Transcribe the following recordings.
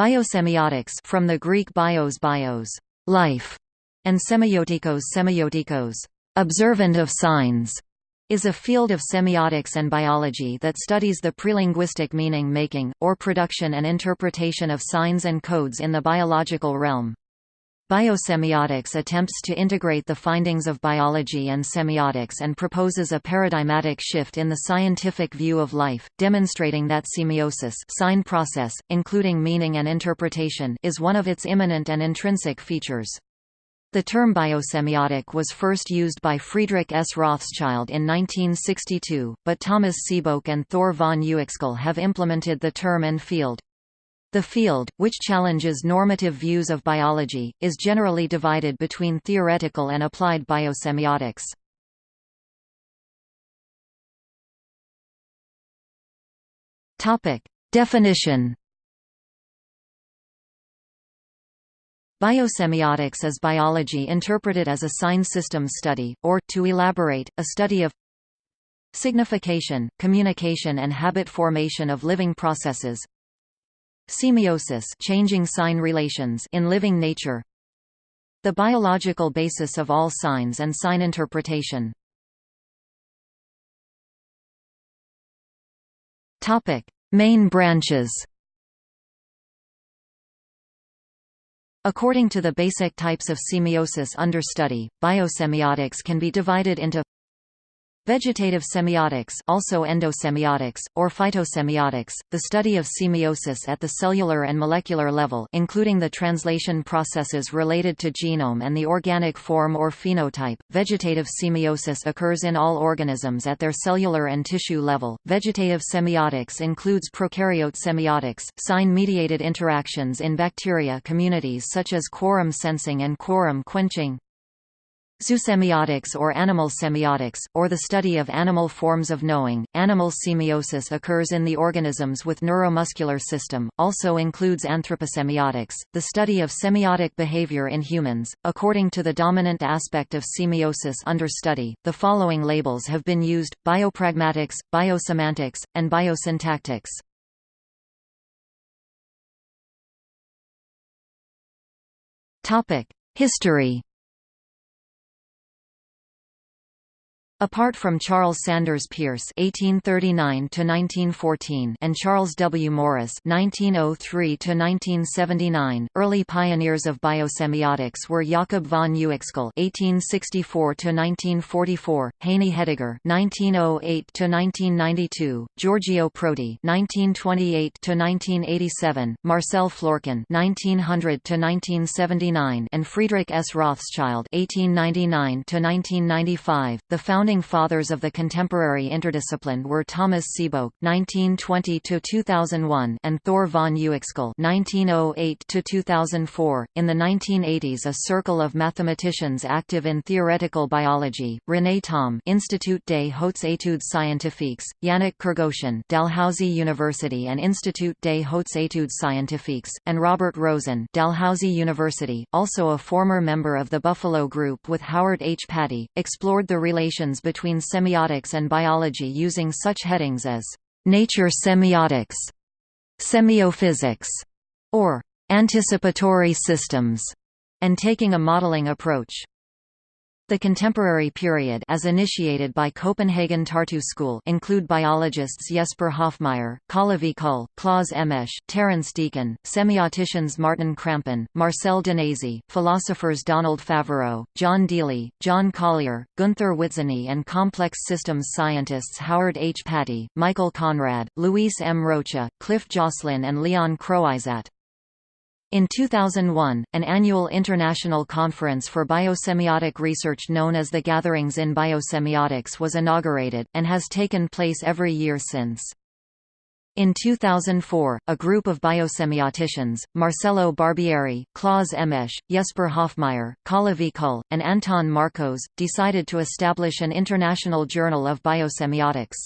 Biosemiotics from the Greek bios bios, life, and semiotikos semiotikos, observant of signs, is a field of semiotics and biology that studies the prelinguistic meaning-making, or production and interpretation of signs and codes in the biological realm. Biosemiotics attempts to integrate the findings of biology and semiotics and proposes a paradigmatic shift in the scientific view of life, demonstrating that semiosis sign process, including meaning and interpretation is one of its immanent and intrinsic features. The term biosemiotic was first used by Friedrich S. Rothschild in 1962, but Thomas Sebeok and Thure von Uexküll have implemented the term and field. The field, which challenges normative views of biology, is generally divided between theoretical and applied biosemiotics. Definition Biosemiotics is biology interpreted as a sign system study, or, to elaborate, a study of signification, communication and habit formation of living processes semiosis changing sign relations in living nature. The biological basis of all signs and sign interpretation. Topic: Main branches. According to the basic types of semiosis under study, biosemiotics can be divided into Vegetative semiotics also endosemiotics, or phytosemiotics, the study of semiosis at the cellular and molecular level including the translation processes related to genome and the organic form or phenotype. Vegetative semiosis occurs in all organisms at their cellular and tissue level. Vegetative semiotics includes prokaryote semiotics, sign-mediated interactions in bacteria communities such as quorum sensing and quorum quenching. Zoosemiotics or animal semiotics, or the study of animal forms of knowing. Animal semiosis occurs in the organisms with neuromuscular system, also includes anthroposemiotics, the study of semiotic behavior in humans. According to the dominant aspect of semiosis under study, the following labels have been used biopragmatics, biosemantics, and biosyntactics. History Apart from Charles Sanders Peirce (1839–1914) and Charles W. Morris (1903–1979), early pioneers of biosemiotics were Jakob von Uexküll (1864–1944), Heini Hediger (1908–1992), Giorgio Prodi (1928–1987), Marcel Florkin (1900–1979), and Friedrich S. Rothschild (1899–1995). The founding founding fathers of the contemporary interdiscipline were Thomas Sebeok (1920–2001) and Thure von Uexküll (1908–2004). In the 1980s, a circle of mathematicians active in theoretical biology: René Thom, Institut des Hautes Études Scientifiques; Yannick Kergosien, Dalhousie University and Institut des Hautes Études Scientifiques; and Robert Rosen, Dalhousie University, also a former member of the Buffalo Group with Howard H. Pattee, explored the relations between semiotics and biology using such headings as nature semiotics, semiophysics, or anticipatory systems, and taking a modeling approach. The contemporary period as initiated by Copenhagen Tartu School include biologists Jesper Hoffmeyer, Kalle Kull, Claus Emmeche, Terence Deacon, semioticians Martin Krampen, Marcel Danesi, philosophers Donald Favareau, John Deely, John Collier, Gunther Witzany and complex systems scientists Howard H. Pattee, Michael Conrad, Luis M. Rocha, Cliff Joslyn and Leon Croizat. In 2001, an annual international conference for biosemiotic research known as the Gatherings in Biosemiotics was inaugurated, and has taken place every year since. In 2004, a group of biosemioticians, Marcello Barbieri, Claus Emmeche, Jesper Hoffmeyer, Kalle V. Kull, and Anton Markoš, decided to establish an international journal of biosemiotics.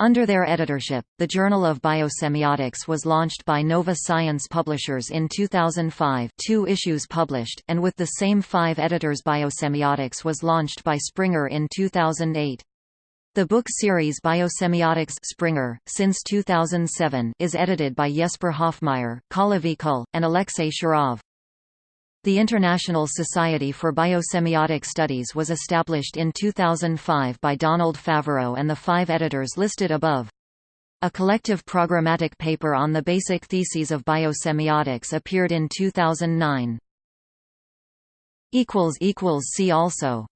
Under their editorship, the Journal of Biosemiotics was launched by Nova Science Publishers in 2005 two issues published, and with the same five editors Biosemiotics was launched by Springer in 2008. The book series Biosemiotics Springer, since 2007 is edited by Jesper Hoffmeyer, Kalevi Kull, and Alexey Sharov. The International Society for Biosemiotic Studies was established in 2005 by Donald Favareau and the five editors listed above. A collective programmatic paper on the basic theses of biosemiotics appeared in 2009. See also